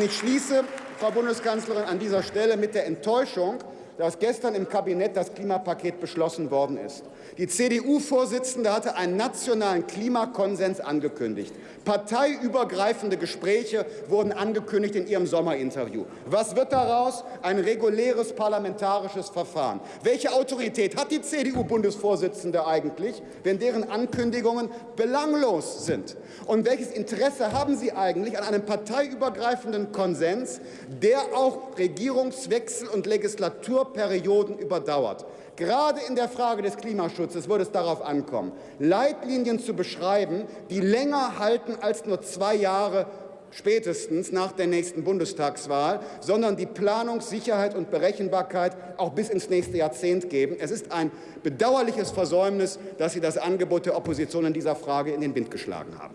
Und ich schließe, Frau Bundeskanzlerin, an dieser Stelle mit der Enttäuschung, dass gestern im Kabinett das Klimapaket beschlossen worden ist. Die CDU-Vorsitzende hatte einen nationalen Klimakonsens angekündigt. Parteiübergreifende Gespräche wurden angekündigt in ihrem Sommerinterview. Was wird daraus? Ein reguläres parlamentarisches Verfahren. Welche Autorität hat die CDU-Bundesvorsitzende eigentlich, wenn deren Ankündigungen belanglos sind? Und welches Interesse haben Sie eigentlich an einem parteiübergreifenden Konsens, der auch Regierungswechsel und Legislaturperioden überdauert? Gerade in der Frage des Klimaschutzes wird es darauf ankommen, Leitlinien zu beschreiben, die länger halten als nur zwei Jahre spätestens nach der nächsten Bundestagswahl, sondern die Planungssicherheit und Berechenbarkeit auch bis ins nächste Jahrzehnt geben. Es ist ein bedauerliches Versäumnis, dass Sie das Angebot der Opposition in dieser Frage in den Wind geschlagen haben.